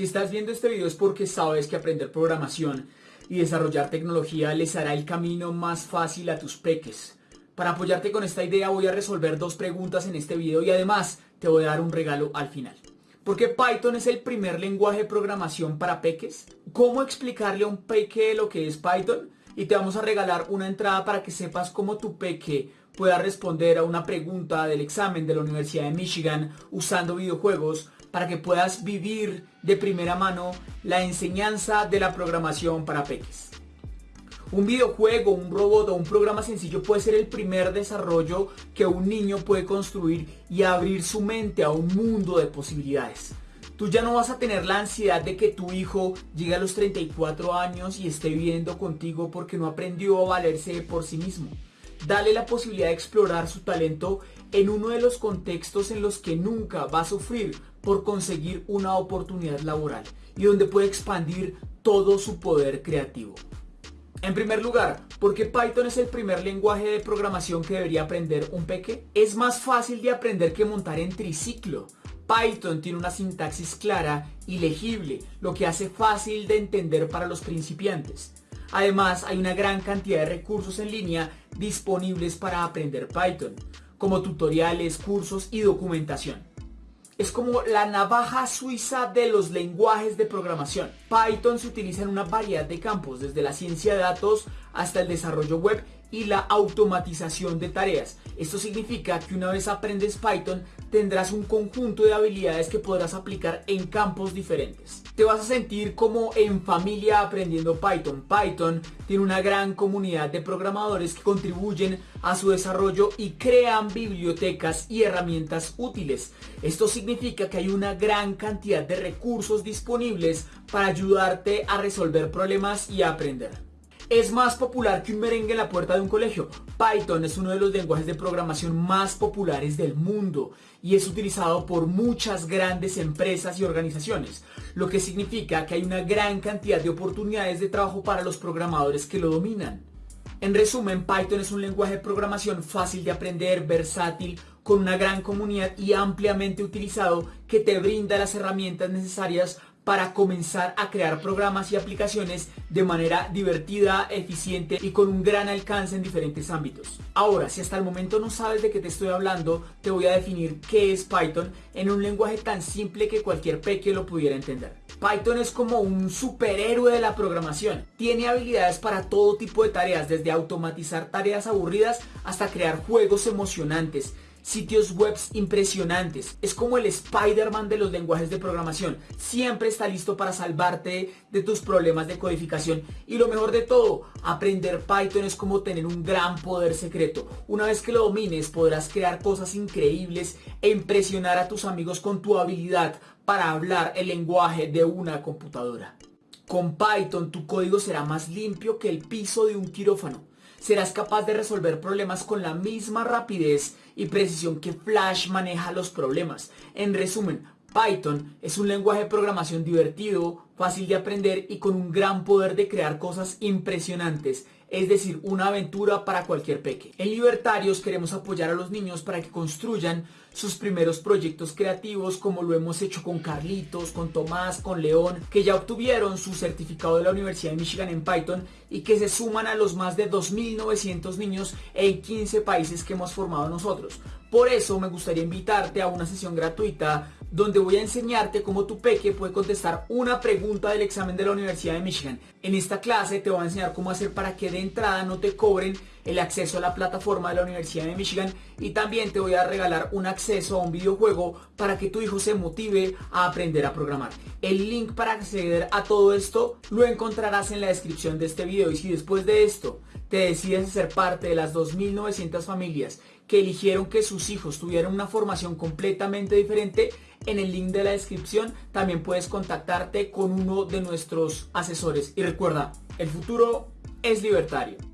Si estás viendo este video es porque sabes que aprender programación y desarrollar tecnología les hará el camino más fácil a tus peques. Para apoyarte con esta idea voy a resolver dos preguntas en este video y además te voy a dar un regalo al final. ¿Por qué Python es el primer lenguaje de programación para peques? ¿Cómo explicarle a un peque lo que es Python? Y te vamos a regalar una entrada para que sepas cómo tu peque pueda responder a una pregunta del examen de la Universidad de Michigan usando videojuegos para que puedas vivir de primera mano la enseñanza de la programación para peques. Un videojuego, un robot o un programa sencillo puede ser el primer desarrollo que un niño puede construir y abrir su mente a un mundo de posibilidades. Tú ya no vas a tener la ansiedad de que tu hijo llegue a los 34 años y esté viviendo contigo porque no aprendió a valerse por sí mismo. Dale la posibilidad de explorar su talento en uno de los contextos en los que nunca va a sufrir por conseguir una oportunidad laboral y donde puede expandir todo su poder creativo. En primer lugar, ¿por qué Python es el primer lenguaje de programación que debería aprender un peque? Es más fácil de aprender que montar en triciclo. Python tiene una sintaxis clara y legible, lo que hace fácil de entender para los principiantes. Además, hay una gran cantidad de recursos en línea disponibles para aprender Python, como tutoriales, cursos y documentación es como la navaja suiza de los lenguajes de programación. Python se utiliza en una variedad de campos, desde la ciencia de datos hasta el desarrollo web y la automatización de tareas. Esto significa que una vez aprendes Python tendrás un conjunto de habilidades que podrás aplicar en campos diferentes. Te vas a sentir como en familia aprendiendo Python. Python tiene una gran comunidad de programadores que contribuyen a su desarrollo y crean bibliotecas y herramientas útiles. Esto significa que hay una gran cantidad de recursos disponibles para ayudarte a resolver problemas y a aprender es más popular que un merengue en la puerta de un colegio. Python es uno de los lenguajes de programación más populares del mundo y es utilizado por muchas grandes empresas y organizaciones, lo que significa que hay una gran cantidad de oportunidades de trabajo para los programadores que lo dominan. En resumen, Python es un lenguaje de programación fácil de aprender, versátil, con una gran comunidad y ampliamente utilizado que te brinda las herramientas necesarias para comenzar a crear programas y aplicaciones de manera divertida, eficiente y con un gran alcance en diferentes ámbitos. Ahora, si hasta el momento no sabes de qué te estoy hablando, te voy a definir qué es Python en un lenguaje tan simple que cualquier peque lo pudiera entender. Python es como un superhéroe de la programación. Tiene habilidades para todo tipo de tareas, desde automatizar tareas aburridas hasta crear juegos emocionantes sitios web impresionantes. Es como el Spider-Man de los lenguajes de programación. Siempre está listo para salvarte de tus problemas de codificación. Y lo mejor de todo, aprender Python es como tener un gran poder secreto. Una vez que lo domines podrás crear cosas increíbles e impresionar a tus amigos con tu habilidad para hablar el lenguaje de una computadora. Con Python tu código será más limpio que el piso de un quirófano serás capaz de resolver problemas con la misma rapidez y precisión que Flash maneja los problemas. En resumen, Python es un lenguaje de programación divertido, fácil de aprender y con un gran poder de crear cosas impresionantes, es decir, una aventura para cualquier peque. En Libertarios queremos apoyar a los niños para que construyan sus primeros proyectos creativos como lo hemos hecho con Carlitos, con Tomás, con León, que ya obtuvieron su certificado de la Universidad de Michigan en Python y que se suman a los más de 2.900 niños en 15 países que hemos formado nosotros. Por eso me gustaría invitarte a una sesión gratuita donde voy a enseñarte cómo tu peque puede contestar una pregunta del examen de la Universidad de Michigan. En esta clase te voy a enseñar cómo hacer para que de entrada no te cobren el acceso a la plataforma de la Universidad de Michigan y también te voy a regalar un acceso a un videojuego para que tu hijo se motive a aprender a programar. El link para acceder a todo esto lo encontrarás en la descripción de este video y si después de esto te decides ser parte de las 2.900 familias que eligieron que sus hijos tuvieran una formación completamente diferente, en el link de la descripción también puedes contactarte con uno de nuestros asesores. Y recuerda, el futuro es libertario.